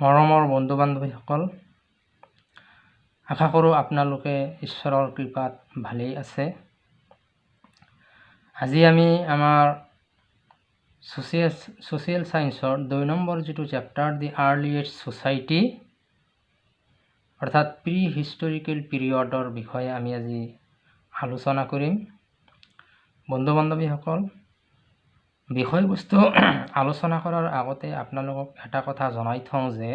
মৰমৰ বন্ধু বান্ধৱীসকল আশা কৰোঁ আপোনালোকে ঈশ্বৰৰ কৃপাত ভালেই আছে। আজি আমি আমাৰ ছ'চিয়েল ছ'চিয়েল ছায়েন্সৰ দুই নম্বৰ যিটো চেপ্টাৰ দি আৰ্লিয়েষ্ট ছ'চাইটি অৰ্থাৎ প্ৰি হিষ্টৰিকেল পিৰিয়ডৰ বিষয়ে আমি আজি আলোচনা কৰিম। বন্ধু বান্ধৱীসকল বিষয়বস্তু আলোচনা কৰাৰ আগতে আপোনালোকক এটা কথা জনাই থওঁ যে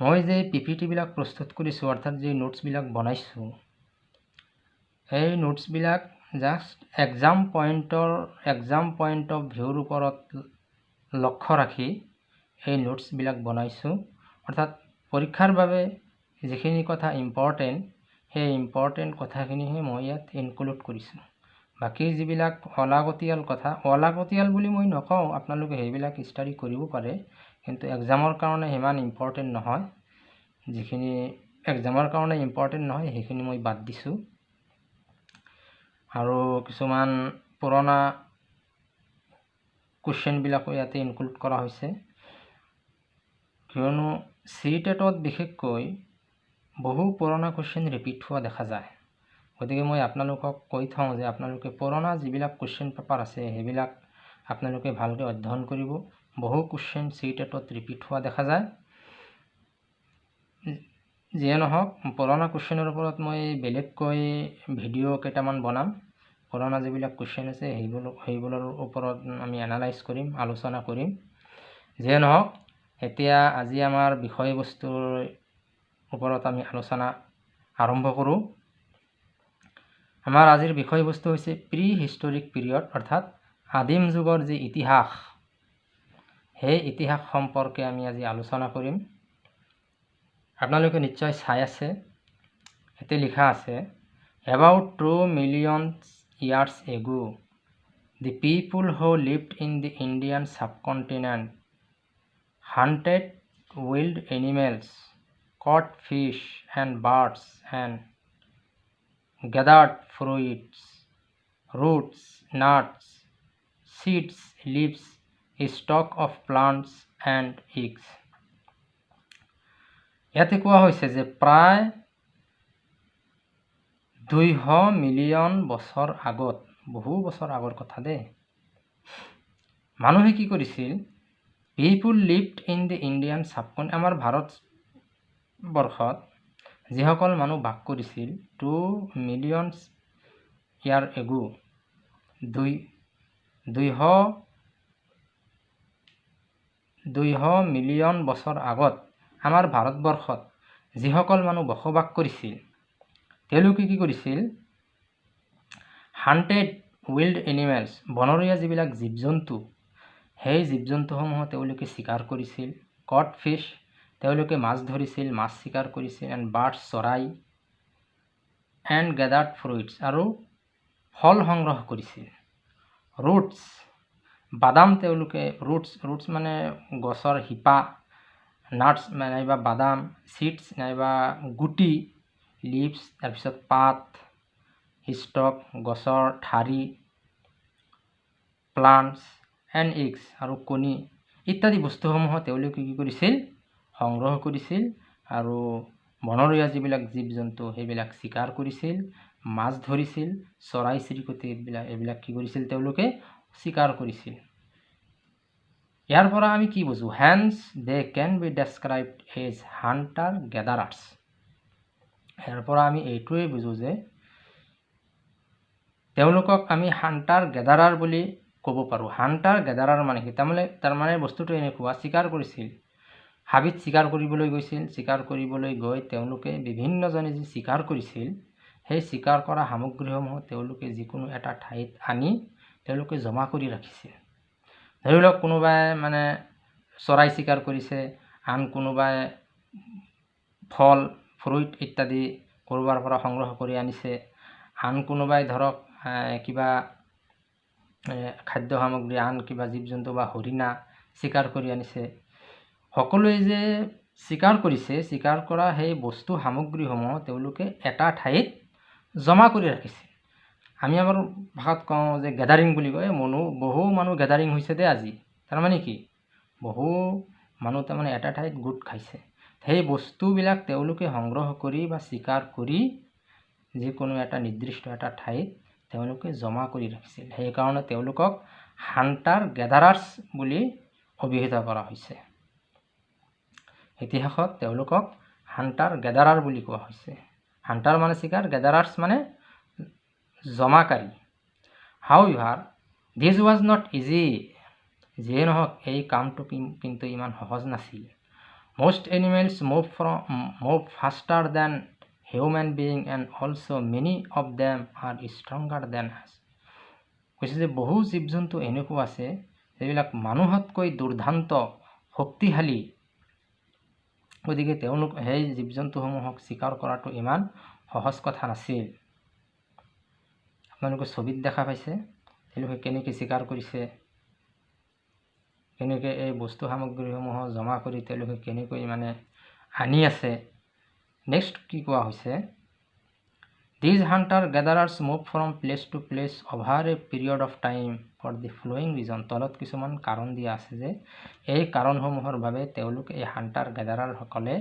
মই যে পি পি টিবিলাক প্ৰস্তুত কৰিছোঁ অৰ্থাৎ যি নোটছবিলাক বনাইছোঁ সেই নোটছবিলাক জাষ্ট এক্সাম পইণ্টৰ এক্সাম পইণ্ট অফ ভিউৰ ওপৰত লক্ষ্য ৰাখি এই নোটছবিলাক বনাইছোঁ। অৰ্থাৎ পৰীক্ষাৰ বাবে যিখিনি কথা ইম্পৰ্টেণ্ট সেই ইম্পৰ্টেণ্ট কথাখিনিহে মই ইয়াত ইনক্লুড কৰিছোঁ। বাকী যিবিলাক অলাগতিয়াল কথা অলাগতিয়াল বুলি মই নকওঁ আপোনালোকে সেইবিলাক ষ্টাডি কৰিব পাৰে। কিন্তু এক্সামৰ কাৰণে সিমান ইম্পৰ্টেণ্ট নহয়। যিখিনি এক্সামৰ কাৰণে ইম্পৰ্টেণ্ট নহয় সেইখিনি মই বাদ দিছোঁ। আৰু কিছুমান পুৰণা কুৱেশ্যনবিলাকো ইয়াতে ইনক্লুড কৰা হৈছে। কিয়নো চি টেটত বিশেষকৈ বহু পুৰণা কুৱেশ্যন ৰিপিট হোৱা দেখা যায়। গতিকে মই আপোনালোকক কৈ থওঁ যে আপোনালোকে পুৰণা যিবিলাক কুৱেশ্যন পেপাৰ আছে সেইবিলাক আপোনালোকে ভালকৈ অধ্যয়ন কৰিব। বহু কুৱেশ্যন চি টেটত ৰিপিট হোৱা দেখা যায়। যিয়ে নহওক পুৰণা কুৱেশ্যনৰ ওপৰত মই বেলেগকৈ ভিডিঅ' কেইটামান বনাম। পুৰণা যিবিলাক কুৱেশ্যন আছে সেইবোৰ সেইবোৰৰ ওপৰত আমি এনালাইজ কৰিম আলোচনা কৰিম। যিয়ে নহওক এতিয়া আজি আমাৰ বিষয়বস্তুৰ ওপৰত আমি আলোচনা আৰম্ভ কৰোঁ। আমাৰ আজিৰ বিষয়বস্তু হৈছে প্ৰি হিষ্টৰিক পিৰিয়ড অৰ্থাৎ আদিম যুগৰ যি ইতিহাস। সেই ইতিহাস সম্পৰ্কে আমি আজি আলোচনা কৰিম। আপোনালোকে নিশ্চয় চাই আছে। ইয়াতে লিখা আছে about two million years ago the people who lived in the Indian subcontinent hunted wild animals caught fish and birds and gathered fruits, roots, nuts, seeds, leaves, stock of plants and eggs. ইয়াতে কোৱা হৈছে যে প্ৰায় দুইশ million বছৰ আগত বহু বছৰ আগৰ কথা দেই মানুহে কি কৰিছিল people lived in the Indian subcontinent আমাৰ ভাৰতবৰ্ষত যিসকল মানুহ বাস কৰিছিল টু মিলিয়নছ ইয়াৰ এগু দুই দুইশ দুইশ মিলিয়ন বছৰ আগত আমাৰ ভাৰতবৰ্ষত যিসকল মানুহ বসবাস কৰিছিল তেওঁলোকে কি কৰিছিল? হাণ্টেড উইল্ড এনিমেলছ বনৰীয়া যিবিলাক জীৱ জন্তু সেই জীৱ জন্তুসমূহ তেওঁলোকে চিকাৰ কৰিছিল কট ফিছ তেওঁলোকে মাছ ধৰিছিল মাছ চিকাৰ কৰিছিল এণ্ড বাৰ্ডছ চৰাই এণ্ড গেডাৰ্ড ফ্ৰুইটছ আৰু ফল সংগ্ৰহ কৰিছিল। ৰুটছ বাদাম তেওঁলোকে ৰুটছ ৰুটছ মানে গছৰ শিপা নাটছ নাইবা বাদাম চিডছ নাইবা গুটি লিভছ তাৰপিছত পাত ষ্টক গছৰ ঠাৰি প্লাণ্টছ এণ্ড ইগছ আৰু কণী ইত্যাদি বস্তুসমূহ তেওঁলোকে কি কৰিছিল? সংগ্ৰহ কৰিছিল আৰু বনৰীয়া যিবিলাক জীৱ জন্তু সেইবিলাক চিকাৰ কৰিছিল মাছ ধৰিছিল চৰাই চিৰিকটি এইবিলাক এইবিলাক কি কৰিছিল তেওঁলোকে চিকাৰ কৰিছিল। ইয়াৰ পৰা আমি কি বুজোঁ? Hence they can be described as hunter gatherers ইয়াৰ পৰা আমি এইটোৱেই বুজোঁ যে তেওঁলোকক আমি হাণ্টাৰ গেডাৰাৰ বুলি ক'ব পাৰোঁ। হাণ্টাৰ গেডাৰাৰ মানে কি? তাৰমানে তাৰমানে বস্তুটো এনেকুৱা চিকাৰ কৰিছিল। হাবিত চিকাৰ কৰিবলৈ গৈছিল চিকাৰ কৰিবলৈ গৈ তেওঁলোকে বিভিন্নজনে যি চিকাৰ কৰিছিল সেই চিকাৰ কৰা সামগ্ৰীসমূহ তেওঁলোকে যিকোনো এটা ঠাইত আনি তেওঁলোকে জমা কৰি ৰাখিছিল। ধৰি লওক কোনোবাই মানে চৰাই চিকাৰ কৰিছে আন কোনোবাই ফল ফ্ৰুইট ইত্যাদি ক'ৰবাৰ পৰা সংগ্ৰহ কৰি আনিছে আন কোনোবাই ধৰক কিবা খাদ্য সামগ্ৰী আন কিবা জীৱ জন্তু বা হৰিণা চিকাৰ কৰি আনিছে সকলোৱে যে চিকাৰ কৰিছে চিকাৰ কৰা সেই বস্তু সামগ্ৰীসমূহ তেওঁলোকে এটা ঠাইত জমা কৰি ৰাখিছে। আমি আমাৰ ভাষাত কওঁ যে গেডাৰিং বুলি কয় মনো বহু মানুহ গেডাৰিং হৈছে দেই আজি। তাৰমানে কি? বহু মানুহ তাৰমানে এটা ঠাইত গোট খাইছে। সেই বস্তুবিলাক তেওঁলোকে সংগ্ৰহ কৰি বা স্বীকাৰ কৰি যিকোনো এটা নিৰ্দিষ্ট এটা ঠাইত তেওঁলোকে জমা কৰি ৰাখিছিল। সেইকাৰণে তেওঁলোকক হাণ্টাৰ গেডাৰাৰ্ছ বুলি অভিহিত কৰা হৈছে। ইতিহাসত তেওঁলোকক হাণ্টাৰ গেডাৰাৰ বুলি কোৱা হৈছে। হাণ্টাৰ মানে চিকাৰ গেডাৰাৰ্ছ মানে জমাকাৰী। However this was not easy. যিয়ে নহওক এই কামটো কিন্তু ইমান সহজ নাছিল। most animals move from move faster than human being and also many of them are stronger than us কৈছে যে বহু জীৱ জন্তু এনেকুৱা আছে যিবিলাক মানুহতকৈ দুৰ্দান্ত শক্তিশালী গতিকে তেওঁলোক সেই জীৱ জন্তুসমূহক স্বীকাৰ কৰাটো ইমান সহজ কথা নাছিল। আপোনালোকে ছবিত দেখা পাইছে তেওঁলোকে কেনেকৈ স্বীকাৰ কৰিছে কেনেকৈ এই বস্তু সামগ্ৰীসমূহ জমা কৰি তেওঁলোকে কেনেকৈ মানে আনি আছে। নেক্সট কি কোৱা হৈছে? These hunter gatherers move from place to place over a period of time for the following reason তলত কিছুমান কাৰণ দিয়া আছে যে এই কাৰণসমূহৰ বাবে তেওঁলোক এই হাণ্টাৰ গেডাৰাৰসকলে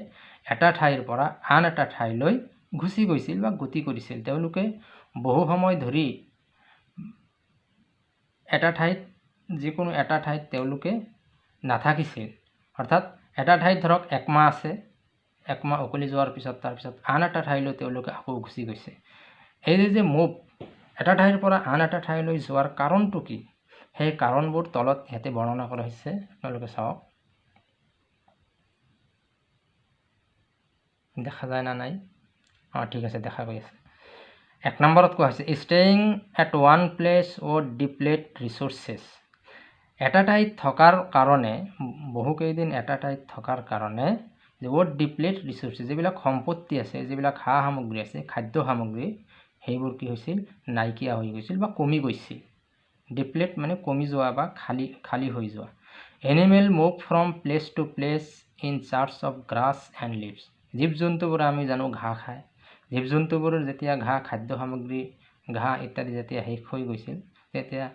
এটা ঠাইৰ পৰা আন এটা ঠাইলৈ গুচি গৈছিল বা গতি কৰিছিল। তেওঁলোকে বহু সময় ধৰি এটা ঠাইত যিকোনো এটা ঠাইত তেওঁলোকে নাথাকিছিল। অৰ্থাৎ এটা ঠাইত ধৰক একমাহ আছে একমাহ উকলি যোৱাৰ পিছত তাৰপিছত আন এটা ঠাইলৈ তেওঁলোকে আকৌ গুচি গৈছে। এই যে মুভ এটা ঠাইৰ পৰা আন এটা ঠাইলৈ যোৱাৰ কাৰণটো কি? সেই কাৰণবোৰ তলত ইয়াতে বৰ্ণনা কৰা হৈছে। আপোনালোকে চাওক। দেখা যায় না নাই? অঁ ঠিক আছে দেখা গৈ আছে। এক নম্বৰত কোৱা হৈছে staying at one place or' deplete resources এটা ঠাইত থকাৰ কাৰণে বহুকেইদিন এটা ঠাইত থকাৰ কাৰণে অ'ট ডিপ্লেট ৰিচোৰ্চেছ যিবিলাক সম্পত্তি আছে যিবিলাক সা সামগ্ৰী আছে খাদ্য সামগ্ৰী সেইবোৰ কি হৈছিল? নাইকিয়া হৈ গৈছিল বা কমি গৈছিল। ডিপ্লেট মানে কমি যোৱা বা খালী খালী হৈ যোৱা। Animal move from place to place in search of grass and leaves. জীৱ জন্তুবোৰে আমি জানো ঘাঁহ খায়। জীৱ জন্তুবোৰৰ যেতিয়া ঘাঁহ খাদ্য সামগ্ৰী ঘাঁহ ইত্যাদি যেতিয়া শেষ হৈ গৈছিল তেতিয়া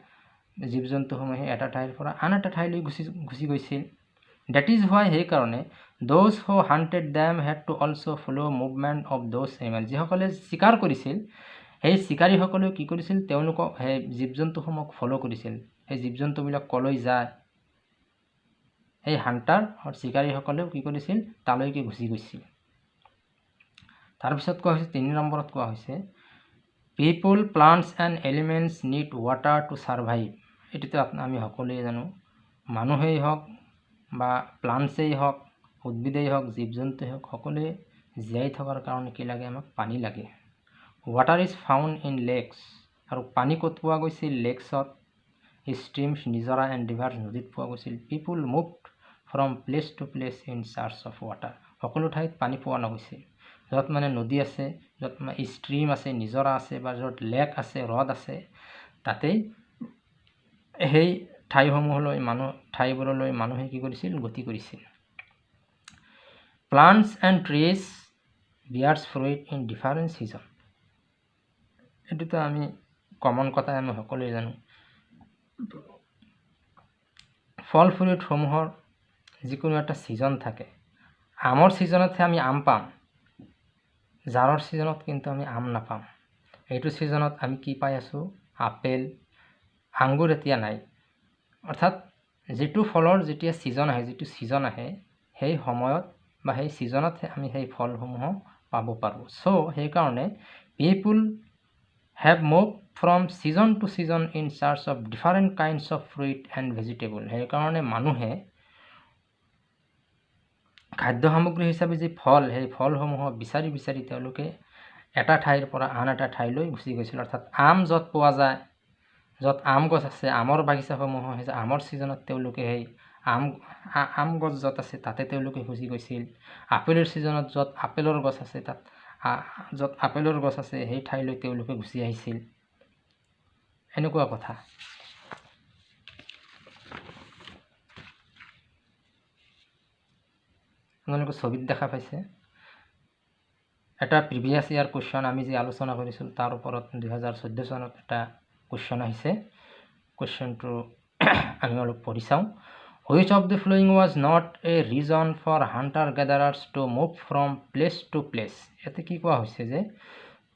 জীৱ জন্তুসমূহে এটা ঠাইৰ পৰা আন এটা ঠাইলৈ গুচি গুচি গৈছিল। ডেট ইজ হোৱাই সেইকাৰণে those who hunted them had to also' follow' movement of those animal যিসকলে চিকাৰ কৰিছিল সেই চিকাৰীসকলেও কি কৰিছিল? তেওঁলোকক সেই জীৱ জন্তুসমূহক ফ'ল' কৰিছিল। সেই জীৱ জন্তুবিলাক কলৈ যায়? সেই হাণ্টাৰ চিকাৰীসকলেও কি কৰিছিল? তালৈকে গুচি গৈছিল। তাৰপিছত কোৱা হৈছে তিনি নম্বৰত কোৱা হৈছে people plants and elements need water to survive এইটোতো আমি সকলোৱে জানো। মানুহেই হওক বা প্লাণ্টছেই হওক উদ্ভিদেই হওক জীৱ জন্তুৱেই হওক সকলোৱে জীয়াই থকাৰ কাৰণে কি লাগে? আমাক পানী লাগে। Water is found in lakes আৰু পানী ক'ত পোৱা গৈছিল? লেকছত ষ্ট্ৰীমছ নিজৰা এণ্ড ৰিভাৰ নদীত পোৱা গৈছিল। People move from place to place in search of water সকলো ঠাইত পানী পোৱা নগৈছিল। য'ত মানে নদী আছে য'ত মানে ষ্ট্ৰীম আছে নিজৰা আছে বা য'ত লেক আছে হ্ৰদ আছে তাতেই সেই ঠাইসমূহলৈ মানুহ ঠাইবোৰলৈ মানুহে কি কৰিছিল? গতি কৰিছিল। Plants and trees bears fruit in different season এইটোতো আমি কমন কথাই আমি সকলোৱে জানো। ফল ফ্ৰুইটসমূহৰ যিকোনো এটা ছিজন থাকে। আমৰ ছিজনতহে আমি আম পাম। জাৰৰ ছিজনত কিন্তু আমি আম নাপাম। এইটো ছিজনত আমি কি পাই আছোঁ? আপেল আঙুৰ এতিয়া নাই। অৰ্থাৎ যিটো ফলৰ যেতিয়া ছিজন আহে যিটো ছিজন আহে সেই সময়ত বা সেই ছিজনতহে আমি সেই ফলসমূহ পাব পাৰোঁ। চ' সেইকাৰণে people have move from season to season in search of different kinds of fruit and vegetable সেইকাৰণে মানুহে খাদ্য সামগ্ৰী হিচাপে যি ফল সেই ফলসমূহক বিচাৰি বিচাৰি তেওঁলোকে এটা ঠাইৰ পৰা আন এটা ঠাইলৈ গুচি গৈছিল। অৰ্থাৎ আম য'ত পোৱা যায় য'ত আম গছ আছে আমৰ বাগিচাসমূহ হৈছে আমৰ ছিজনত তেওঁলোকে সেই আম আম গছ য'ত আছে তাতে তেওঁলোকে গুচি গৈছিল। আপেলৰ ছিজনত য'ত আপেলৰ গছ আছে তাত য'ত আপেলৰ গছ আছে সেই ঠাইলৈ তেওঁলোকে গুচি আহিছিল। এনেকুৱা কথা। আপোনালোকে ছবিত দেখা পাইছে। এটা প্ৰিভিয়াছ ইয়াৰ কুৱেশ্যন আমি যি আলোচনা কৰিছিলোঁ তাৰ ওপৰত দুহেজাৰ চৈধ্য চনত এটা কুৱেশ্যন আহিছে। কুৱেশ্যনটো আমি অলপ পঢ়ি চাওঁ। Which of the following was not a reason for hunter gatherers to move from place to place ইয়াতে কি কোৱা হৈছে যে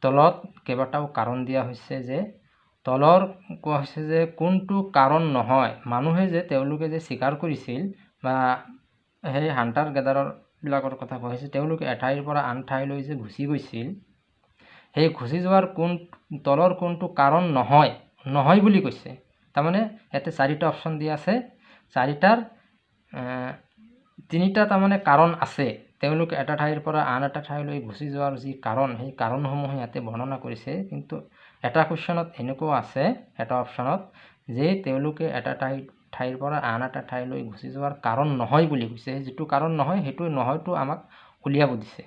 তলত কেইবাটাও কাৰণ দিয়া হৈছে যে তলৰ কোৱা হৈছে যে কোনটো কাৰণ নহয়। মানুহে যে তেওঁলোকে যে স্বীকাৰ কৰিছিল বা সেই হাণ্টাৰ গেডাৰৰবিলাকৰ কথা কোৱা হৈছে তেওঁলোকে এঠাইৰ পৰা আন ঠাইলৈ যে গুচি গৈছিল সেই গুচি যোৱাৰ কোন তলৰ কোনটো কাৰণ নহয় নহয় বুলি কৈছে। তাৰমানে ইয়াতে চাৰিটা অপশ্যন দিয়া আছে। চাৰিটাৰ তিনিটা তাৰমানে কাৰণ আছে। তেওঁলোকে এটা ঠাইৰ পৰা আন এটা ঠাইলৈ গুচি যোৱাৰ যি কাৰণ সেই কাৰণসমূহ ইয়াতে বৰ্ণনা কৰিছে। কিন্তু এটা কুৱেশ্যনত এনেকুৱাও আছে এটা অপশ্যনত যে তেওঁলোকে এটা ঠাই ঠাইৰ পৰা আন এটা ঠাইলৈ গুচি যোৱাৰ কাৰণ নহয় বুলি কৈছে। যিটো কাৰণ নহয় সেইটো নহয়তো আমাক উলিয়াব দিছে।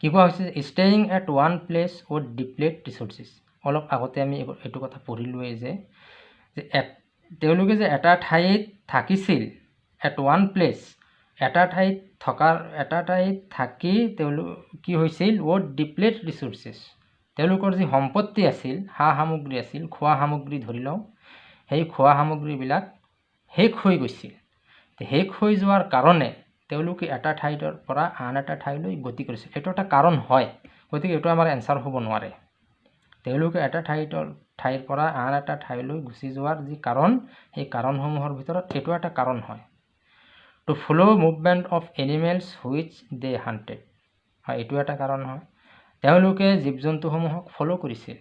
কি কোৱা হৈছে? Staying at one place with deplete resources অলপ আগতে আমি এইটো কথা পঢ়িলোৱেই যে তেওঁলোকে যে এটা ঠাইত থাকিছিল এট ওৱান প্লেচ এটা ঠাইত থকাৰ এটা ঠাইত থাকি তেওঁলোক কি হৈছিল উইথ ডিপ্লেট ৰিচৰ্চেছ তেওঁলোকৰ যি সম্পত্তি আছিল সা সামগ্ৰী আছিল খোৱা সামগ্ৰী ধৰি লওঁ সেই খোৱা সামগ্ৰীবিলাক শেষ হৈ গৈছিল। শেষ হৈ যোৱাৰ কাৰণে তেওঁলোকে এটা ঠাইৰ পৰা আন এটা ঠাইলৈ গতি কৰিছিল। এইটো এটা কাৰণ হয় গতিকে এইটো আমাৰ এনচাৰ হ'ব নোৱাৰে। তেওঁলোকে এটা ঠাইৰ ঠাইৰ পৰা আন এটা ঠাইলৈ গুচি যোৱাৰ যি কাৰণ সেই কাৰণসমূহৰ ভিতৰত এইটো এটা কাৰণ হয়। To follow' movement of animals which they hunted হয় এইটো এটা কাৰণ হয়। তেওঁলোকে জীৱ জন্তুসমূহক ফ'ল' কৰিছিল।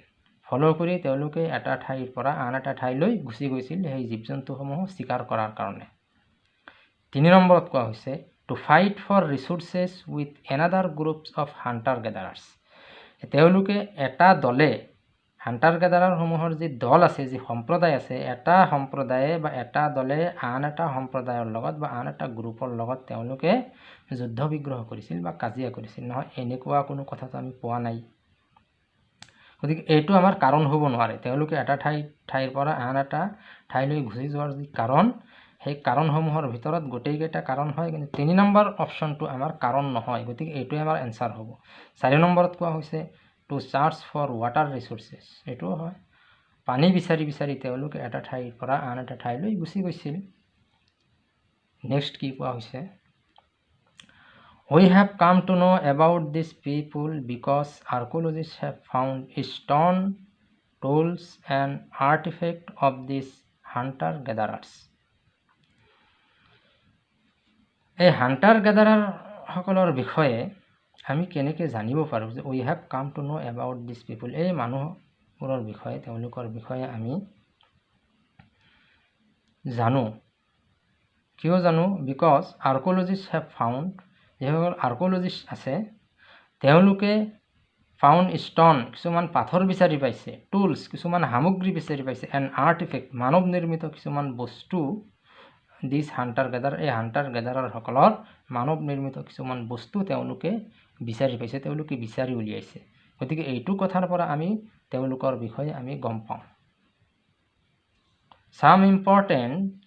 ফ'ল' কৰি তেওঁলোকে এটা ঠাইৰ পৰা আন এটা ঠাইলৈ গুচি গৈছিল সেই জীৱ জন্তুসমূহক স্বীকাৰ কৰাৰ কাৰণে। তিনি নম্বৰত কোৱা হৈছে to fight for resources with another groups of hunter gatherers তেওঁলোকে এটা দলে হাণ্টাৰ গেডাৰাৰসমূহৰ যি দল আছে যি সম্প্ৰদায় আছে এটা সম্প্ৰদায়ে বা এটা দলে আন এটা সম্প্ৰদায়ৰ লগত বা আন এটা গ্ৰুপৰ লগত তেওঁলোকে যুদ্ধ বিগ্ৰহ কৰিছিল বা কাজিয়া কৰিছিল। নহয় এনেকুৱা কোনো কথাটো আমি পোৱা নাই। গতিকে এইটো আমাৰ কাৰণ হ'ব নোৱাৰে। তেওঁলোকে এটা ঠাই ঠাইৰ পৰা আন এটা ঠাইলৈ গুচি যোৱাৰ যি কাৰণ সেই কাৰণসমূহৰ ভিতৰত গোটেইকেইটা কাৰণ হয় কিন্তু তিনি নম্বৰ অপশ্যনটো আমাৰ কাৰণ নহয়। গতিকে এইটোৱে আমাৰ এনচাৰ হ'ব। চাৰি নম্বৰত কোৱা হৈছে to search for water resources এইটো হয়। পানী বিচাৰি বিচাৰি তেওঁলোকে এটা ঠাইৰ পৰা আন এটা ঠাইলৈ গুচি গৈছিল। নেক্সট কি কোৱা হৈছে? We have come to know' about this people because archaeologist have found stone tools and artefact of this hunter gatherers এই হাণ্টাৰ গেডাৰাৰসকলৰ বিষয়ে আমি কেনেকৈ জানিব পাৰোঁ যে we have come to know' about this people এই মানুহবোৰৰ বিষয়ে তেওঁলোকৰ বিষয়ে আমি জানো। কিয় জানো? বিকজ আৰ্ক'লজিষ্ট হেভ ফাউণ্ড যিসকল আৰ্ক'লজিষ্ট আছে তেওঁলোকে ফাউণ্ড ষ্টন কিছুমান পাথৰ বিচাৰি পাইছে টুলছ কিছুমান সামগ্ৰী বিচাৰি পাইছে এণ্ড আৰ্টিফেক্ট মানৱ নিৰ্মিত কিছুমান বস্তু দিছ হাণ্টাৰ গেডাৰ এই হাণ্টাৰ গেডাৰৰসকলৰ মানৱ নিৰ্মিত কিছুমান বস্তু তেওঁলোকে বিচাৰি পাইছে তেওঁলোকে বিচাৰি উলিয়াইছে গতিকে এইটো কথাৰ পৰা আমি তেওঁলোকৰ বিষয়ে আমি গম পাওঁ some important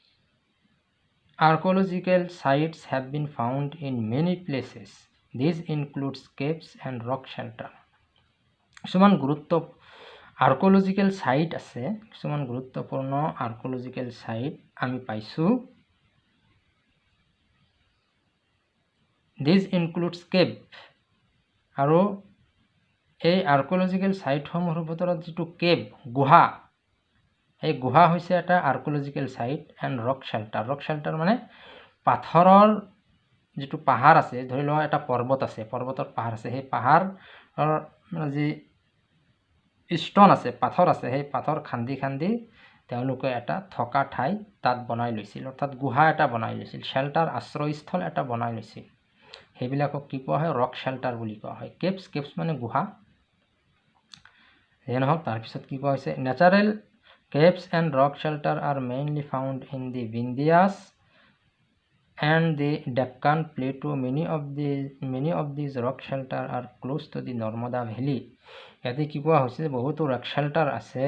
Archaeological sites have been found in many places. These includes caves and rock shelter. কিছুমান গুৰুত্ব আৰ্ক'লজিকেল ছাইট আছে কিছুমান গুৰুত্বপূৰ্ণ আৰ্ক'লজিকেল ছাইট আমি পাইছোঁ দিছ ইনক্লুডছ কেব আৰু এই আৰ্ক'লজিকেল ছাইটসমূহৰ ভিতৰত যিটো কেব গুহা এই গুহা হৈছে এটা archaeological site and rock shelter rock shelter মানে পাথৰৰ যিটো পাহাৰ আছে ধৰি লোৱা এটা পৰ্বত আছে পৰ্বতৰ পাহাৰ আছে সেই পাহাৰৰ যি ষ্টন আছে পাথৰ আছে সেই পাথৰ খান্দি খান্দি তেওঁলোকে এটা থকা ঠাই তাত বনাই লৈছিল। অৰ্থাৎ গুহা এটা বনাই লৈছিল শ্বেল্টাৰ আশ্ৰয়স্থল এটা বনাই লৈছিল। সেইবিলাকক কি কোৱা হয়? ৰক শ্বেল্টাৰ বুলি কোৱা হয়। কেপছ কেপছ মানে গুহা। যে নহওক তাৰপিছত কি কোৱা হৈছে? Natural caves and rock shelter are mainly found in the Vindhyas and the Deccan plateau many of the many of these rock shelter are close to the Narmada valley ইয়াতে কি কোৱা হৈছে? যে বহুতো ৰক শ্বেল্টাৰ আছে।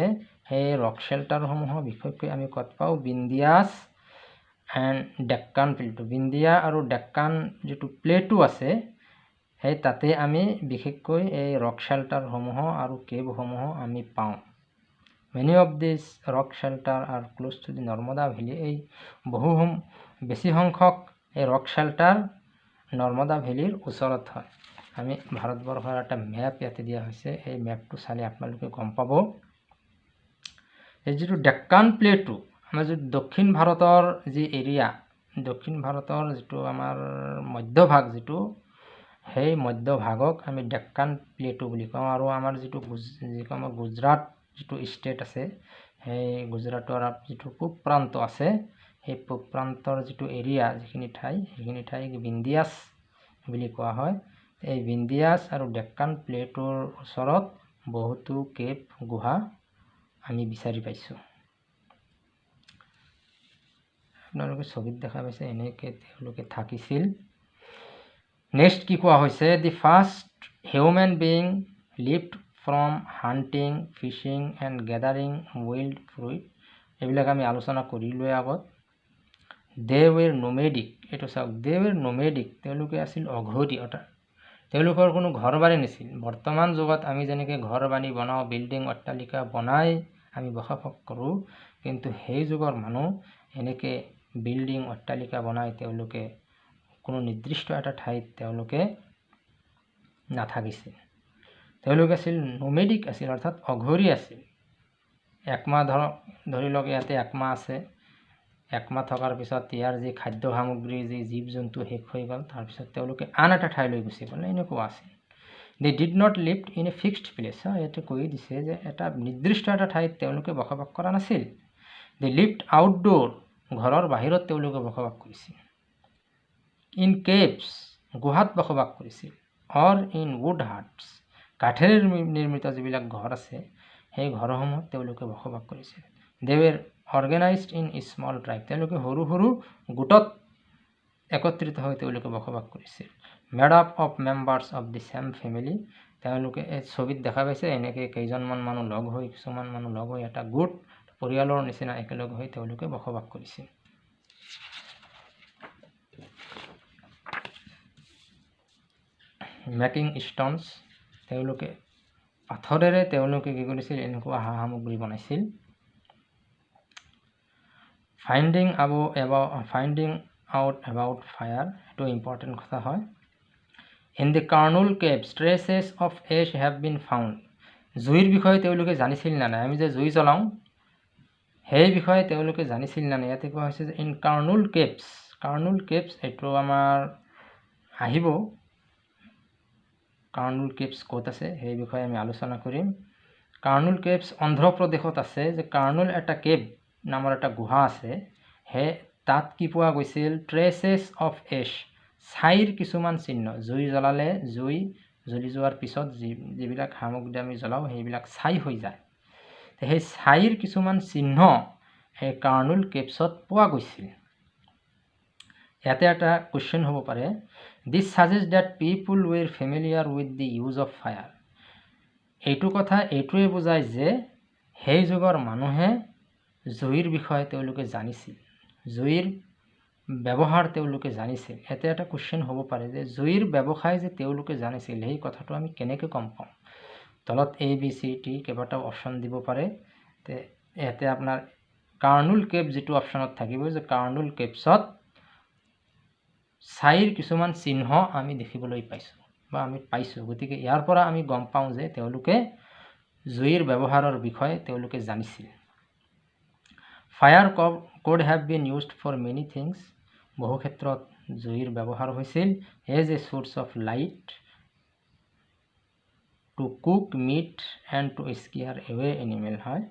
সেই rock শ্বেল্টাৰসমূহৰ বিশেষকৈ আমি ক'ত পাওঁ? বিন্দিয়াছ এণ্ড ডেক্কান প্লেটু বিন্দিয়া আৰু ডেক্কান যিটো প্লেটু আছে সেই তাতে আমি বিশেষকৈ এই ৰক শ্বেল্টাৰসমূহ আৰু কেবসমূহ আমি পাওঁ। Many of this rock shelter are close to the Narmada valley এই বহু বেছি সংখ্যক এই ৰক শ্বেল্টাৰ নৰ্মদা ভেলীৰ ওচৰত হয়। আমি ভাৰতবৰ্ষৰ এটা মেপ ইয়াতে দিয়া হৈছে। এই মেপটো চালে আপোনালোকে গম পাব। এই যিটো ডেক্কান প্লেটু আমাৰ যিটো দক্ষিণ ভাৰতৰ যি এৰিয়া দক্ষিণ ভাৰতৰ যিটো আমাৰ মধ্যভাগ যিটো সেই মধ্যভাগক আমি ডেক্কান প্লেটু বুলি কওঁ আৰু আমাৰ যিটো যিটো আমাৰ গুজৰাট যিটো ষ্টেট আছে সেই গুজৰাটৰ যিটো পূব প্ৰান্ত আছে সেই পূব প্ৰান্তৰ যিটো এৰিয়া যিখিনি ঠাই সেইখিনি ঠাইক বিন্দিয়াছ বুলি কোৱা হয়। এই বিন্দিয়াছ আৰু ডেক্কান প্লেটৰ ওচৰত বহুতো কেপ গুহা আমি বিচাৰি পাইছোঁ। আপোনালোকে ছবিত দেখা পাইছে এনেকৈ তেওঁলোকে থাকিছিল। নেক্সট কি কোৱা হৈছে? The first human being lived from hunting fishing and gathering wild fruit এইবিলাক আমি আলোচনা কৰিলোৱে আগত। দে ৱেৰ নোমেডিক এইটো চাওক দে ৱেৰ নোমেডিক তেওঁলোকে আছিল অঘৰী অৰ্থাৎ তেওঁলোকৰ কোনো ঘৰ বাৰী নাছিল। বৰ্তমান যুগত আমি যেনেকৈ ঘৰ বাৰী বনাওঁ বিল্ডিং অট্টালিকা বনাই আমি বসবাস কৰোঁ কিন্তু সেই যুগৰ মানুহ এনেকৈ বিল্ডিং অট্টালিকা বনাই তেওঁলোকে কোনো নিৰ্দিষ্ট এটা ঠাইত তেওঁলোকে নাথাকিছিল। তেওঁলোক আছিল নোমেডিক আছিল অৰ্থাৎ অঘৰী আছিল। একমাহ ধৰক ধৰি লওক ইয়াতে একমাহ আছে। একমাহ থকাৰ পিছত ইয়াৰ যি খাদ্য সামগ্ৰী যি জীৱ জন্তু শেষ হৈ গ'ল তাৰপিছত তেওঁলোকে আন এটা ঠাইলৈ গুচি গ'ল এনেকুৱা আছিল। They did not live in a fixed place ইয়াতে কৈ দিছে যে এটা নিৰ্দিষ্ট এটা ঠাইত তেওঁলোকে বসবাস কৰা নাছিল। দে লিভড আউটডোৰ ঘৰৰ বাহিৰত তেওঁলোকে বসবাস কৰিছিল। ইন কেভছ গুহাত বসবাস কৰিছিল। অৰ ইন উড হাৰ্টছ কাঠেৰে নিৰ্মিত যিবিলাক ঘৰ আছে সেই ঘৰসমূহত তেওঁলোকে বসবাস কৰিছিল। They were organised in small tribe তেওঁলোকে সৰু সৰু গোটত একত্ৰিত হৈ তেওঁলোকে বসবাস কৰিছিল। Made up of members of the same family তেওঁলোকে ছবিত দেখা পাইছে। এনেকৈ কেইজনমান মানুহ লগ হৈ কিছুমান মানুহ লগ হৈ এটা গোট পৰিয়ালৰ নিচিনা একেলগ হৈ তেওঁলোকে বসবাস কৰিছিল। মেকিং ষ্টনছ তেওঁলোকে পাথৰেৰে তেওঁলোকে কি কৰিছিল এনেকুৱা সা সামগ্ৰী বনাইছিল। ফাইণ্ডিং আব about finding out about fire এইটো ইম্পৰ্টেণ্ট কথা হয়। In the Kurnool caves traces of ash have been found. জুইৰ বিষয়ে তেওঁলোকে জানিছিল নে নাই? আমি যে জুই জ্বলাওঁ সেই বিষয়ে তেওঁলোকে জানিছিল নে নাই? ইয়াতে কোৱা হৈছে যে ইন কাৰ্নুল কেবছ কাৰ্নুল কেবছ এইটো আমাৰ আহিব কাৰ্নুল কেবছ ক'ত আছে? সেই বিষয়ে আমি আলোচনা কৰিম। কাৰ্নুল কেবছ অন্ধ্ৰপ্ৰদেশত আছে যে কাৰ্নুল এটা কেব নামৰ এটা গুহা আছে। সেই তাত কি পোৱা গৈছিল? ট্ৰেচেছ অফ এছ ছাইৰ কিছুমান চিহ্ন। জুই জ্বলালে জুই জ্বলি যোৱাৰ পিছত যি যিবিলাক সামগ্ৰী আমি জ্বলাওঁ সেইবিলাক ছাই হৈ যায়। সেই ছাইৰ কিছুমান চিহ্ন সেই কাৰ্নুল কেপছত পোৱা গৈছিল। ইয়াতে এটা কুৱেশ্যন হ'ব পাৰে। This suggest that people were familiar with the use of fire এইটো কথা এইটোৱে বুজায় যে সেই যুগৰ মানুহে জুইৰ বিষয়ে তেওঁলোকে জানিছিল। জুইৰ ব্যৱহাৰ তেওঁলোকে জানিছিল। ইয়াতে এটা কুৱেশ্যন হ'ব পাৰে যে জুইৰ ব্যৱসায় যে তেওঁলোকে জানিছিল সেই কথাটো আমি কেনেকৈ গম পাওঁ তলত এ বি চি টি কেইবাটাও অপশ্যন দিব পাৰে। তে ইয়াতে আপোনাৰ কাৰ্নুল কেব যিটো অপশ্যনত থাকিব যে কাৰ্নুল কেবছত ছাইৰ কিছুমান চিহ্ন আমি দেখিবলৈ পাইছোঁ বা আমি পাইছোঁ। গতিকে ইয়াৰ পৰা আমি গম পাওঁ যে তেওঁলোকে জুইৰ ব্যৱহাৰৰ বিষয়ে তেওঁলোকে জানিছিল। Fire could have been used for many things বহু ক্ষেত্ৰত জুইৰ ব্যৱহাৰ হৈছিল। As a source of light to cook meat and to scare away animal হয়।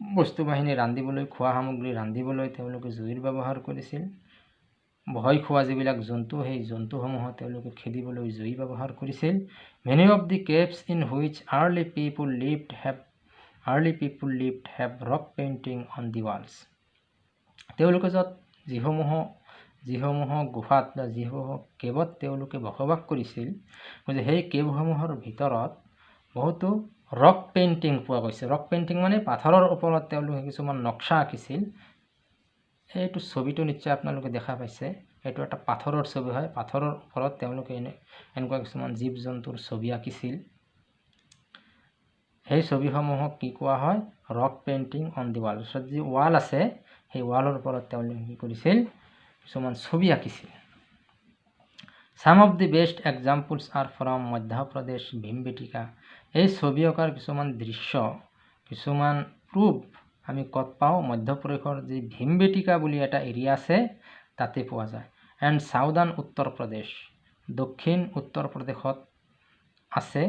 বস্তু বাহিনী ৰান্ধিবলৈ খোৱা সামগ্ৰী ৰান্ধিবলৈ তেওঁলোকে জুইৰ ব্যৱহাৰ কৰিছিল। ভয় খোৱা যিবিলাক জন্তু সেই জন্তুসমূহত তেওঁলোকে খেদিবলৈ জুই ব্যৱহাৰ কৰিছিল। Many of the caves in which early people lived have early people lived have rock painting on the walls তেওঁলোকে য'ত যিসমূহ যিসমূহ গুহাত বা যিসমূহ কেবত তেওঁলোকে বসবাস কৰিছিল গতিকে সেই কেবসমূহৰ ভিতৰত বহুতো ৰক পেইণ্টিং পোৱা গৈছে। ৰক পেইণ্টিং মানে পাথৰৰ ওপৰত তেওঁলোকে কিছুমান নক্সা আঁকিছিল। এইটো ছবিটো নিশ্চয় আপোনালোকে দেখা পাইছে। এইটো এটা পাথৰৰ ছবি হয়। পাথৰৰ ওপৰত তেওঁলোকে এনে এনেকুৱা কিছুমান জীৱ জন্তুৰ ছবি আঁকিছিল। সেই ছবিসমূহক কি কোৱা হয়? Rock painting on the wall ওচৰত যি ৱাল আছে সেই ৱালৰ ওপৰত তেওঁলোকে কি কৰিছিল? কিছুমান ছবি আঁকিছিল চাম of the best examples are from Madhya Pradesh ভীমবেটিকা এই ছবি অঁকাৰ কিছুমান দৃশ্য কিছুমান প্ৰুফ আমি ক'ত পাওঁ? মধ্যপ্ৰদেশৰ যি ভীমবেটিকা বুলি এটা এৰিয়া আছে তাতে পোৱা যায়। এণ্ড চাউদাৰ্ণ উত্তৰ প্ৰদেশ দক্ষিণ উত্তৰ প্ৰদেশত আছে।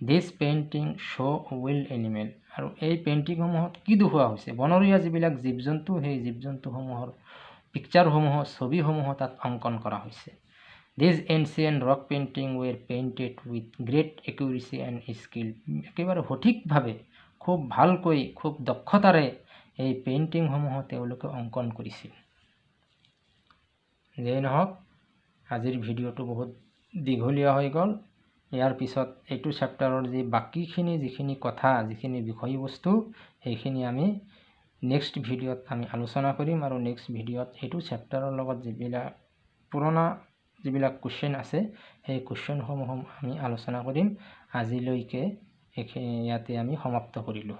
This painting show' wild animal আৰু এই পেইণ্টিংসমূহত কি দেখুওৱা হৈছে? বনৰীয়া যিবিলাক জীৱ জন্তু সেই জীৱ জন্তুসমূহৰ পিকচাৰসমূহ ছবিসমূহ তাত অংকন কৰা হৈছে। These ancient rock painting were painted with great accuracy and skill একেবাৰে সঠিকভাৱে খুব ভালকৈ খুব দক্ষতাৰে এই পেইণ্টিংসমূহ তেওঁলোকে অংকন কৰিছিল। যেই নহওক আজিৰ ভিডিঅ'টো বহুত দীঘলীয়া হৈ গ'ল। ইয়াৰ পিছত এইটো চেপ্টাৰৰ যি বাকীখিনি যিখিনি কথা যিখিনি বিষয়বস্তু সেইখিনি আমি নেক্সট ভিডিঅ'ত আমি আলোচনা কৰিম আৰু নেক্সট ভিডিঅ'ত এইটো চেপ্টাৰৰ লগত যিবিলাক পুৰণা যিবিলাক কুৱেশ্যন আছে সেই কুৱেশ্যনসমূহ আমি আলোচনা কৰিম। আজিলৈকে এইখিনি ইয়াতে আমি সমাপ্ত কৰিলোঁ।